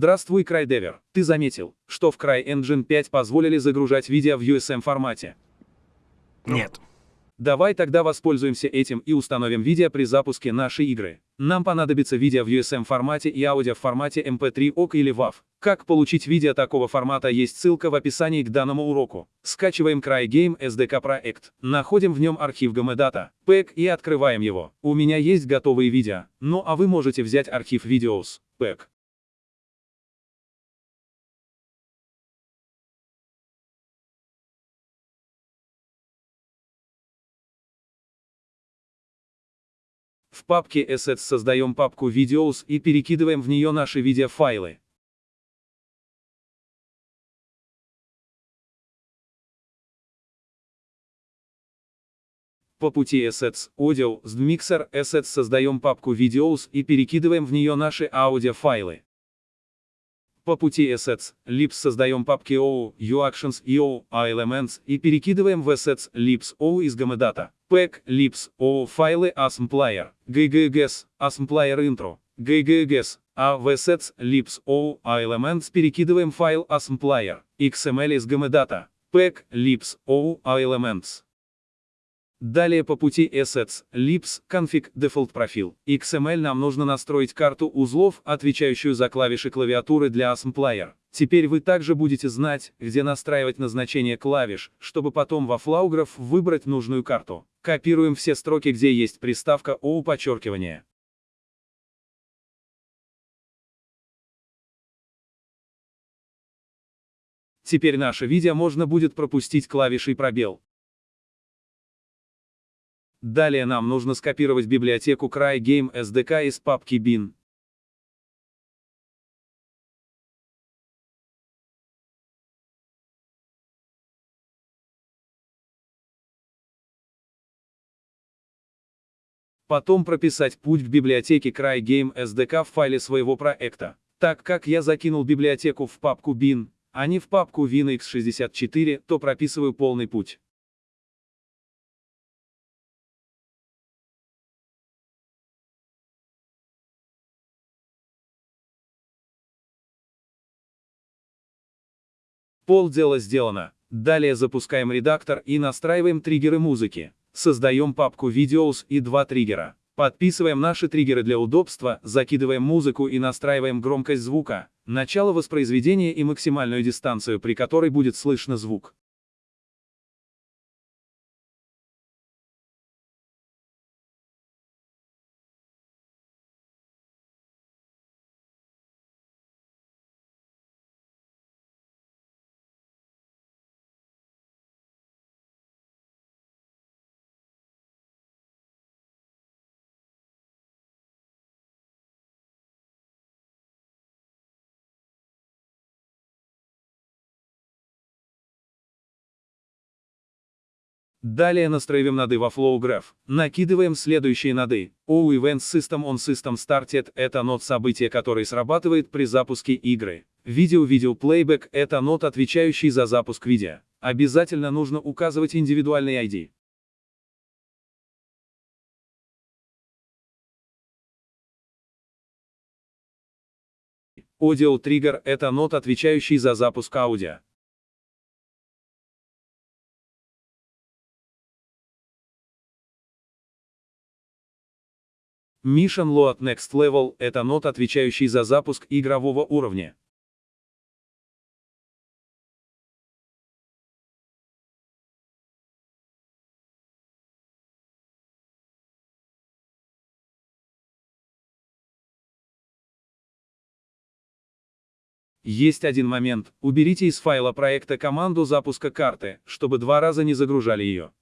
Здравствуй, CryDever. Ты заметил, что в CryEngine 5 позволили загружать видео в USM формате? Нет. Давай тогда воспользуемся этим и установим видео при запуске нашей игры. Нам понадобится видео в USM формате и аудио в формате MP3 OC или WAV. Как получить видео такого формата есть ссылка в описании к данному уроку. Скачиваем CryGame SDK проект, находим в нем архив GMData, PEG и открываем его. У меня есть готовые видео, ну а вы можете взять архив Videos, PEG. В папке Assets создаем папку Videos и перекидываем в нее наши видеофайлы. По пути Assets, Audio, с Mixer Assets создаем папку Videos и перекидываем в нее наши аудиофайлы. По пути Assets, Libs создаем папки OU, UActions, EO, A-Elements и перекидываем в Assets, Libs, OU из GMData. Pack, Lips, O, файлы Assembler, GGGS, Assembler Intro, GGGS, а в Assets, Lips, O, а Elements перекидываем файл Assembler, XML из GMData, Pack, Lips, O, а Elements. Далее по пути Assets, Lips, Config, Default Profile, XML нам нужно настроить карту узлов, отвечающую за клавиши клавиатуры для Assembler. Теперь вы также будете знать, где настраивать назначение клавиш, чтобы потом во Flaugраф выбрать нужную карту. Копируем все строки, где есть приставка OU подчеркивание. Теперь наше видео можно будет пропустить клавишей пробел. Далее нам нужно скопировать библиотеку CryGame SDK из папки bin. Потом прописать путь к библиотеке CryGame SDK в файле своего проекта. Так как я закинул библиотеку в папку bin, а не в папку WinX64, то прописываю полный путь. Полдела сделано. Далее запускаем редактор и настраиваем триггеры музыки. Создаем папку Videos и два триггера. Подписываем наши триггеры для удобства, закидываем музыку и настраиваем громкость звука, начало воспроизведения и максимальную дистанцию, при которой будет слышно звук. Далее настраиваем ноды во FlowGraph. Накидываем следующие ноды. O Event System on System Started – это нод события, который срабатывает при запуске игры. Видео Video Playback – это нод, отвечающий за запуск видео. Обязательно нужно указывать индивидуальный ID. Audio Trigger – это нод, отвечающий за запуск аудио. Mission Load Next Level – это нод, отвечающий за запуск игрового уровня. Есть один момент, уберите из файла проекта команду запуска карты, чтобы два раза не загружали ее.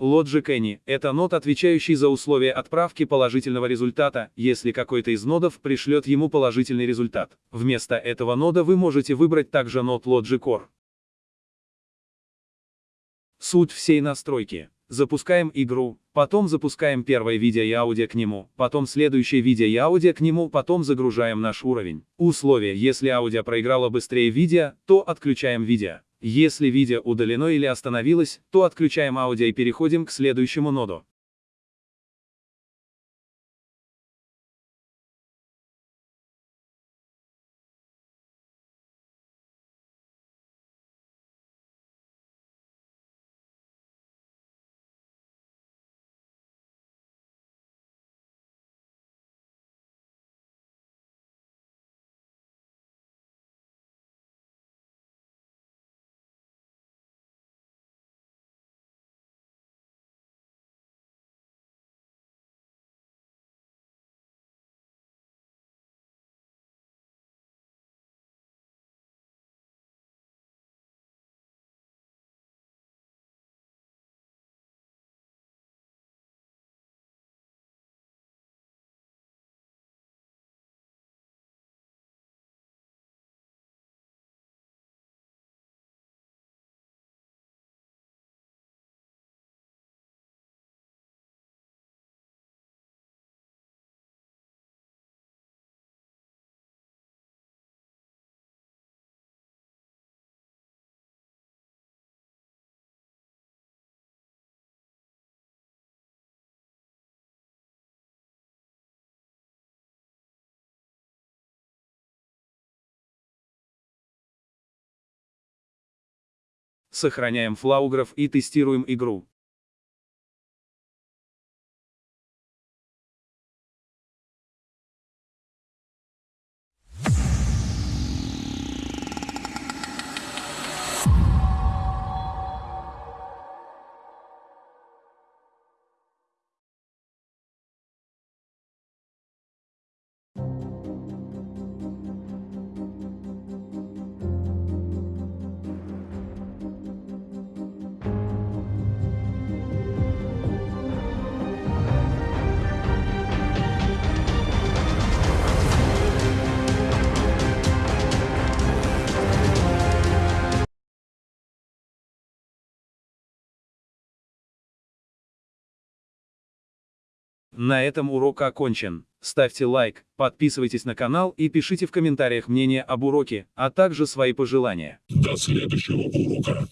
Logic Any – это нод, отвечающий за условия отправки положительного результата, если какой-то из нодов пришлет ему положительный результат. Вместо этого нода вы можете выбрать также нод Logic Core. Суть всей настройки. Запускаем игру, потом запускаем первое видео и аудио к нему, потом следующее видео и аудио к нему, потом загружаем наш уровень. Условие, если аудио проиграло быстрее видео, то отключаем видео. Если видео удалено или остановилось, то отключаем аудио и переходим к следующему ноду. Сохраняем флауграф и тестируем игру. На этом урок окончен. Ставьте лайк, подписывайтесь на канал и пишите в комментариях мнение об уроке, а также свои пожелания. До следующего урока.